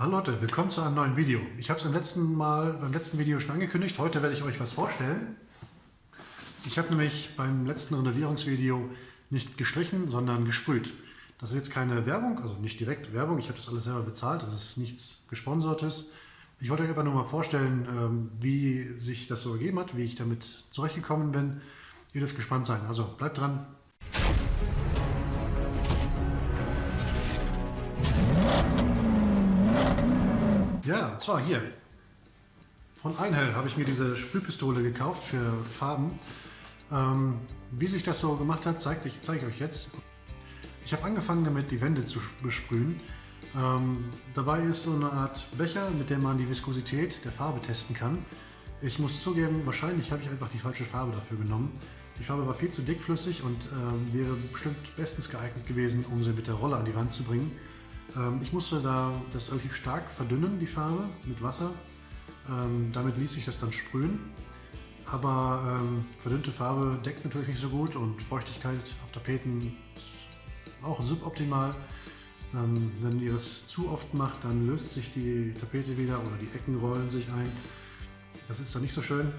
Hallo Leute, willkommen zu einem neuen Video. Ich habe es beim letzten Mal, beim letzten Video schon angekündigt. Heute werde ich euch was vorstellen. Ich habe nämlich beim letzten Renovierungsvideo nicht gestrichen, sondern gesprüht. Das ist jetzt keine Werbung, also nicht direkt Werbung. Ich habe das alles selber bezahlt. Das ist nichts Gesponsertes. Ich wollte euch einfach nur mal vorstellen, ähm, wie sich das so ergeben hat, wie ich damit zurechtgekommen bin. Ihr dürft gespannt sein. Also bleibt dran, Ja, und zwar hier. Von Einhell habe ich mir diese Sprühpistole gekauft für Farben. Ähm, wie sich das so gemacht hat, zeige ich, zeig ich euch jetzt. Ich habe angefangen damit, die Wände zu besprühen. Ähm, dabei ist so eine Art Becher, mit dem man die Viskosität der Farbe testen kann. Ich muss zugeben, wahrscheinlich habe ich einfach die falsche Farbe dafür genommen. Die Farbe war viel zu dickflüssig und äh, wäre bestimmt bestens geeignet gewesen, um sie mit der Rolle an die Wand zu bringen. Ähm, ich musste da das relativ stark verdünnen, die Farbe, mit Wasser. Ähm, damit ließ sich das dann sprühen. Aber ähm, verdünnte Farbe deckt natürlich nicht so gut und Feuchtigkeit auf Tapeten ist auch suboptimal. Wenn ihr das zu oft macht, dann löst sich die Tapete wieder oder die Ecken rollen sich ein. Das ist dann nicht so schön.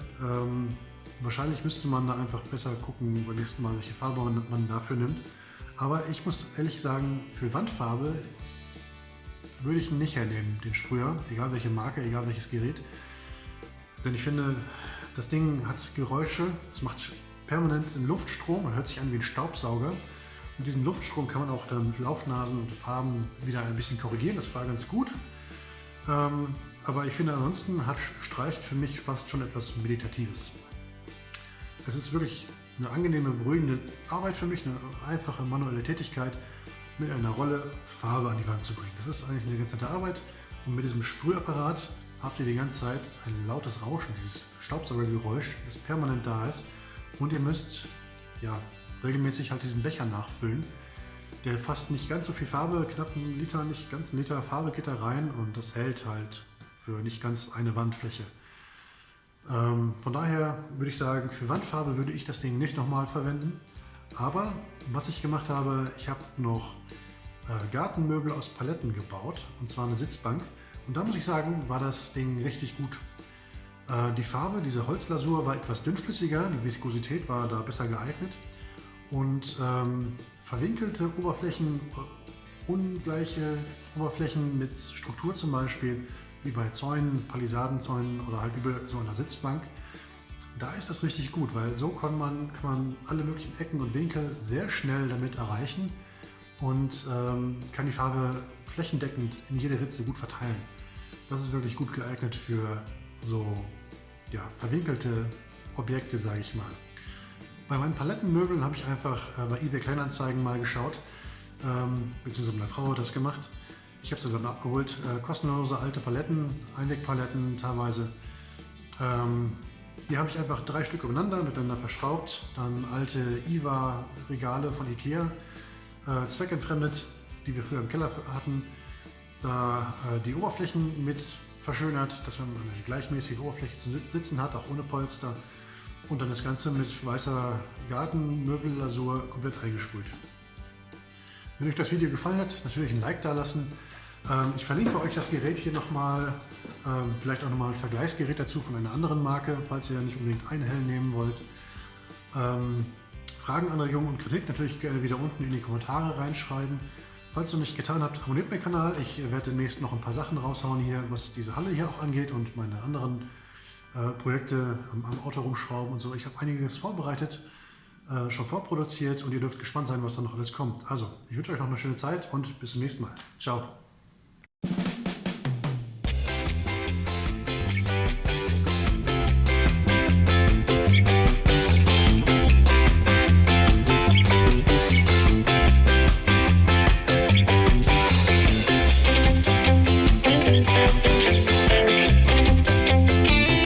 Wahrscheinlich müsste man da einfach besser gucken beim nächsten Mal, welche Farbe man dafür nimmt. Aber ich muss ehrlich sagen, für Wandfarbe würde ich nicht hernehmen, den Sprüher, egal welche Marke, egal welches Gerät. Denn ich finde, das Ding hat Geräusche, es macht permanent einen Luftstrom, man hört sich an wie ein Staubsauger. Mit diesem Luftstrom kann man auch dann Laufnasen und Farben wieder ein bisschen korrigieren, das war ganz gut. Ähm, aber ich finde ansonsten hat Streicht für mich fast schon etwas Meditatives. Es ist wirklich eine angenehme, beruhigende Arbeit für mich, eine einfache manuelle Tätigkeit mit einer Rolle Farbe an die Wand zu bringen. Das ist eigentlich eine ganz nette Arbeit und mit diesem Sprühapparat habt ihr die ganze Zeit ein lautes Rauschen, dieses Staubsaugergeräusch, das permanent da ist und ihr müsst ja, regelmäßig halt diesen Becher nachfüllen. Der fasst nicht ganz so viel Farbe, knapp einen Liter, nicht ganz einen Liter Farbe geht da rein und das hält halt für nicht ganz eine Wandfläche. Ähm, von daher würde ich sagen, für Wandfarbe würde ich das Ding nicht nochmal verwenden. Aber was ich gemacht habe, ich habe noch Gartenmöbel aus Paletten gebaut, und zwar eine Sitzbank. Und da muss ich sagen, war das Ding richtig gut. Äh, die Farbe, diese Holzlasur war etwas dünnflüssiger, die Viskosität war da besser geeignet. Und ähm, verwinkelte Oberflächen, ungleiche Oberflächen mit Struktur zum Beispiel, wie bei Zäunen, Palisadenzäunen oder halt bei so einer Sitzbank, da ist das richtig gut, weil so kann man, kann man alle möglichen Ecken und Winkel sehr schnell damit erreichen und ähm, kann die Farbe flächendeckend in jede Ritze gut verteilen. Das ist wirklich gut geeignet für so ja, verwinkelte Objekte, sage ich mal. Bei meinen Palettenmöbeln habe ich einfach äh, bei eBay Kleinanzeigen mal geschaut, ähm, beziehungsweise meine Frau hat das gemacht. Ich habe sie dann abgeholt. Äh, kostenlose alte Paletten, Einwegpaletten teilweise. Ähm, die habe ich einfach drei Stück übereinander miteinander verschraubt. Dann alte IWA-Regale von Ikea, äh, zweckentfremdet, die wir früher im Keller hatten. Da äh, die Oberflächen mit verschönert, dass man eine gleichmäßige Oberfläche zu sitzen hat, auch ohne Polster. Und dann das Ganze mit weißer Gartenmöbellasur komplett eingesprüht. Wenn euch das Video gefallen hat, natürlich ein Like da lassen. Ähm, ich verlinke euch das Gerät hier nochmal, ähm, vielleicht auch nochmal ein Vergleichsgerät dazu von einer anderen Marke, falls ihr nicht unbedingt einen hell nehmen wollt. Ähm, Fragen, Anregungen und Kritik natürlich gerne wieder unten in die Kommentare reinschreiben. Falls ihr nicht getan habt, abonniert meinen Kanal. Ich werde demnächst noch ein paar Sachen raushauen hier, was diese Halle hier auch angeht und meine anderen äh, Projekte am, am, Auto rumschrauben und so. Ich habe einiges vorbereitet, äh, schon vorproduziert und ihr dürft gespannt sein, was da noch alles kommt. Also, ich wünsche euch noch eine schöne Zeit und bis zum nächsten Mal. Ciao.